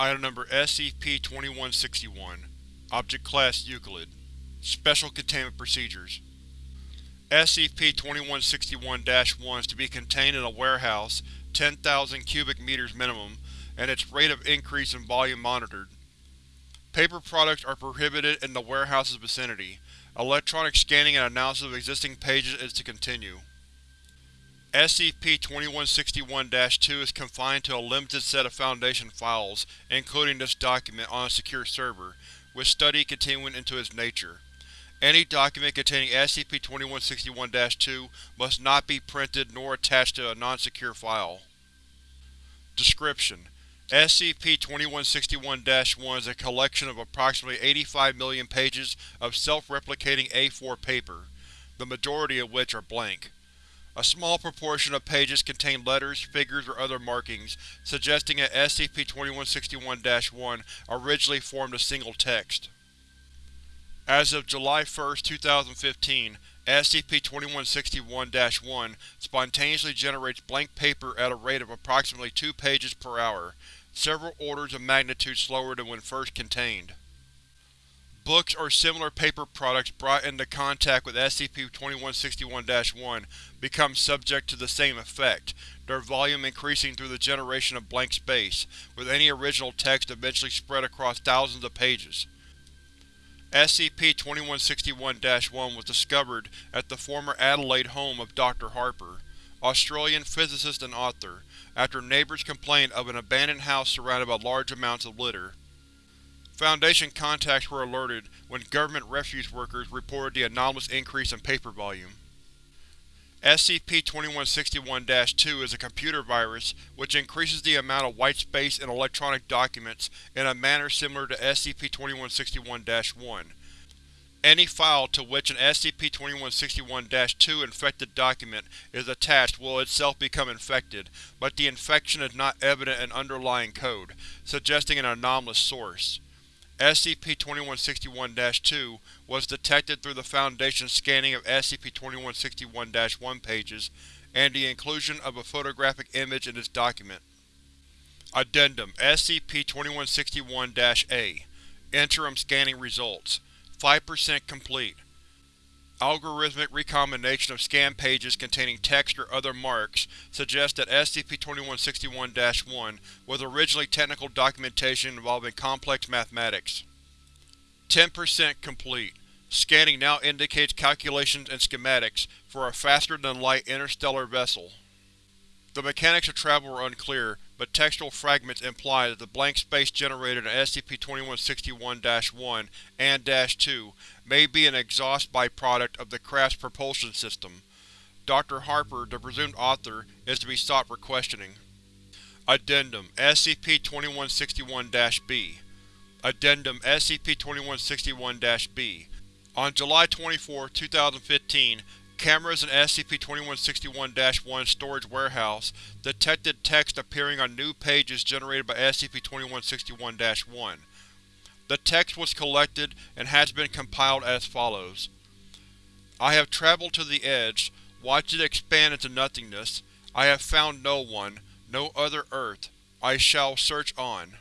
Item Number SCP-2161 Object Class Euclid Special Containment Procedures SCP-2161-1 is to be contained in a warehouse, 10,000 cubic meters minimum, and its rate of increase in volume monitored. Paper products are prohibited in the warehouse's vicinity. Electronic scanning and analysis of existing pages is to continue. SCP-2161-2 is confined to a limited set of Foundation files, including this document, on a secure server, with study continuing into its nature. Any document containing SCP-2161-2 must not be printed nor attached to a non-secure file. Description: SCP-2161-1 is a collection of approximately 85 million pages of self-replicating A4 paper, the majority of which are blank. A small proportion of pages contain letters, figures, or other markings, suggesting that SCP-2161-1 originally formed a single text. As of July 1, 2015, SCP-2161-1 spontaneously generates blank paper at a rate of approximately 2 pages per hour, several orders of magnitude slower than when first contained. Books or similar paper products brought into contact with SCP-2161-1 become subject to the same effect, their volume increasing through the generation of blank space, with any original text eventually spread across thousands of pages. SCP-2161-1 was discovered at the former Adelaide home of Dr. Harper, Australian physicist and author, after neighbors complained of an abandoned house surrounded by large amounts of litter. Foundation contacts were alerted when government refuse workers reported the anomalous increase in paper volume. SCP-2161-2 is a computer virus which increases the amount of white space in electronic documents in a manner similar to SCP-2161-1. Any file to which an SCP-2161-2 infected document is attached will itself become infected, but the infection is not evident in underlying code, suggesting an anomalous source. SCP-2161-2 was detected through the Foundation's scanning of SCP-2161-1 pages and the inclusion of a photographic image in its document. Addendum SCP-2161-A Interim Scanning Results 5% complete. Algorithmic recombination of scan pages containing text or other marks suggests that SCP-2161-1 was originally technical documentation involving complex mathematics. 10% complete. Scanning now indicates calculations and schematics for a faster-than-light interstellar vessel. The mechanics of travel were unclear, but textual fragments imply that the blank space generated in SCP-2161-1 and -2 may be an exhaust byproduct of the craft's propulsion system. Dr. Harper, the presumed author, is to be sought for questioning. Addendum SCP-2161-B Addendum SCP-2161-B On July 24, 2015, Cameras in SCP-2161-1's storage warehouse detected text appearing on new pages generated by SCP-2161-1. The text was collected and has been compiled as follows. I have traveled to the edge, watched it expand into nothingness. I have found no one, no other Earth. I shall search on.